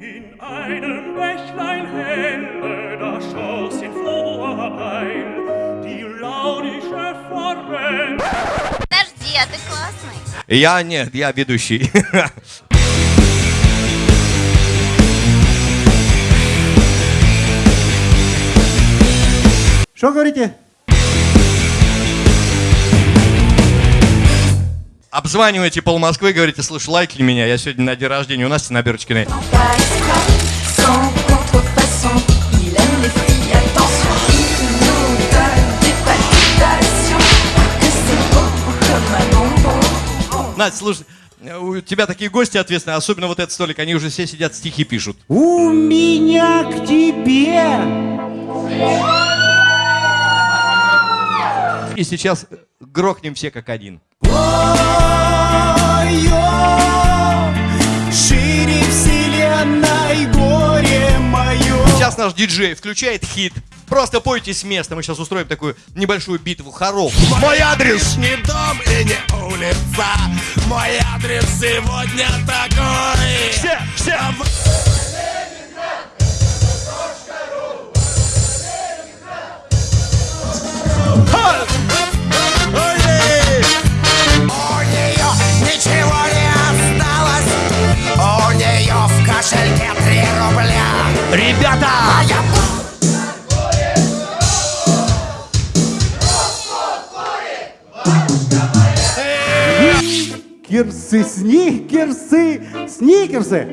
In einem Bächlein helle, da schoss in froher Eil die launische Formen. Подожди, а ты классный. Я нет, я ведущий. Что говорите? Обзваниваете пол Москвы, говорите, слушай, лайкни меня, я сегодня на день рождения у Насти на Берочкиной. Pas escroc, sans contrefaçon. Il aime les filles, attention. Il nous donne des palpitations. Que c'est bon comme un bonbon. Настя, слушай, у тебя такие гости ответственные, особенно вот этот столик, они уже все сидят, стихи пишут. У меня к тебе. И сейчас грохнем все как один. Шире Сейчас наш диджей включает хит. Просто пойте с места, мы сейчас устроим такую небольшую битву хоров. Мой адрес! Не дом и не улица Мой адрес сегодня такой Кирсы, сникерсы, сникерсы.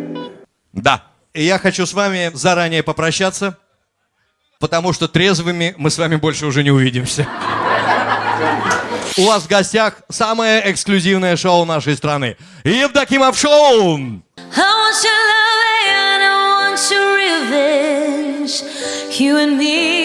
Да. И я хочу с вами заранее попрощаться, потому что трезвыми мы с вами больше уже не увидимся. У вас в гостях самое эксклюзивное шоу нашей страны. Евдокимов Шоу! You and me